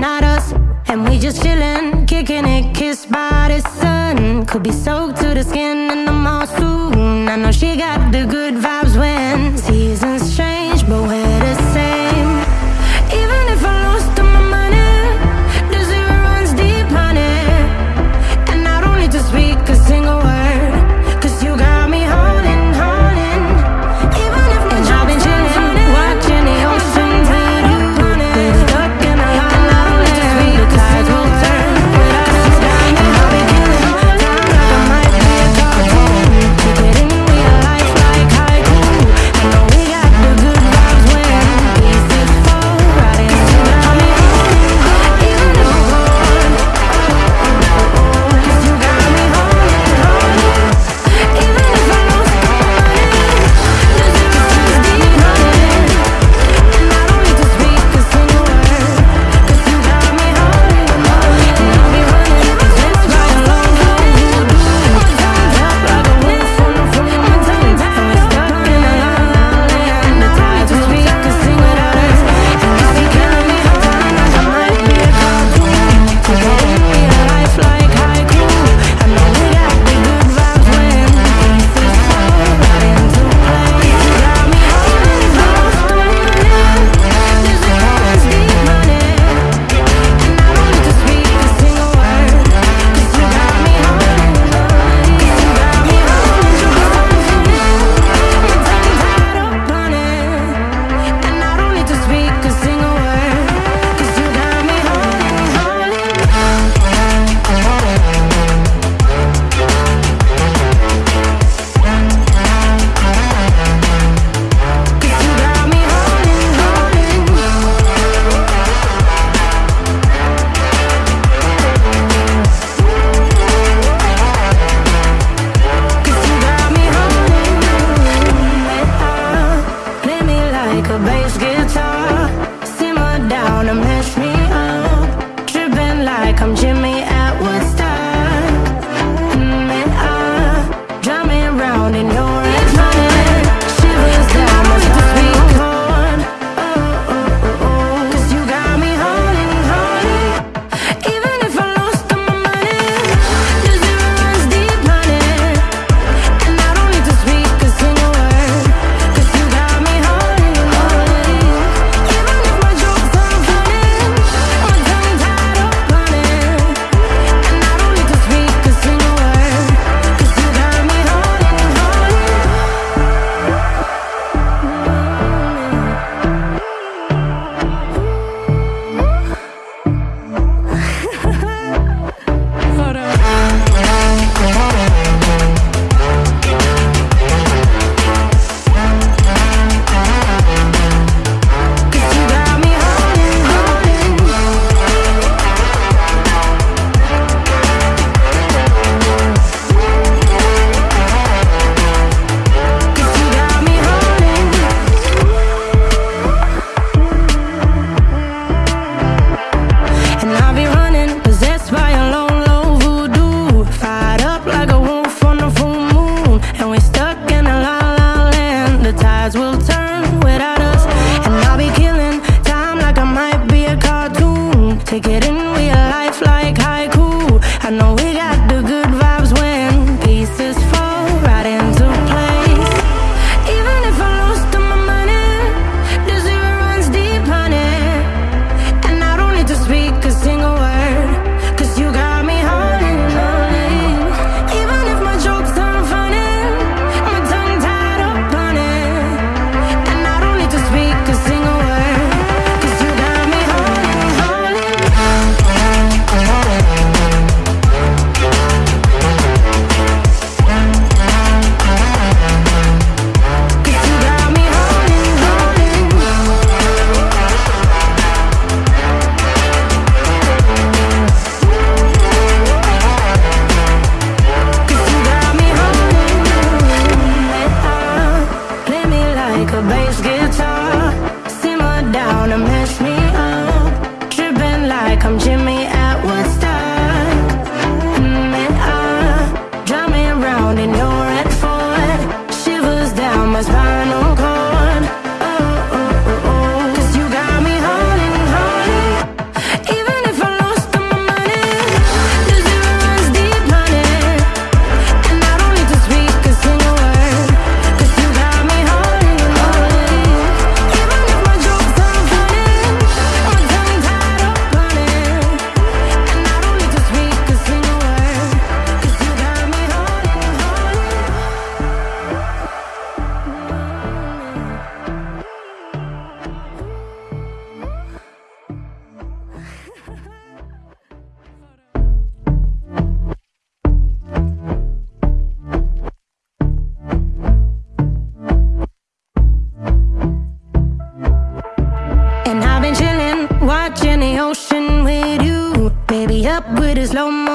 not us And we just chillin', kicking it, kissed by the sun. Could be soaked to the skin in the mall soon I know she got the good vibe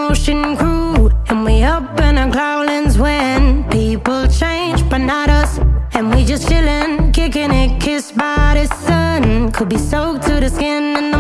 Ocean crew And we up in our growlings when People change, but not us. And we just chillin', kicking it, kissed by the sun. Could be soaked to the skin in the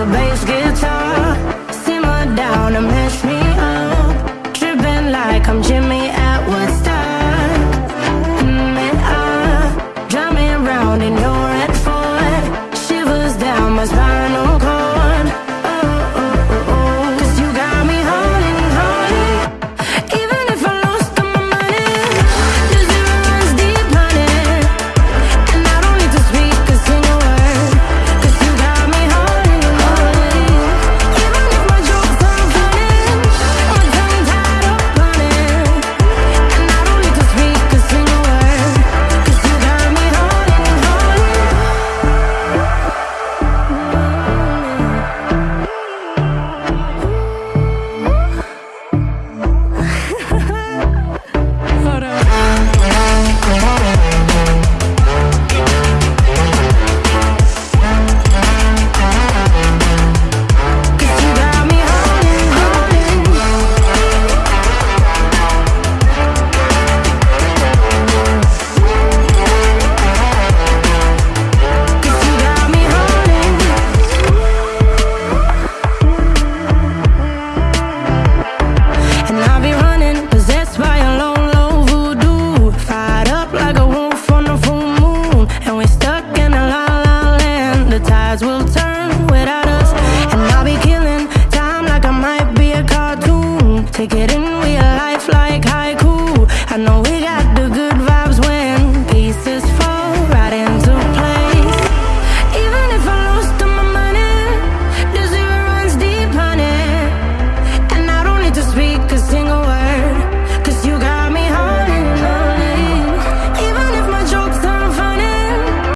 the bass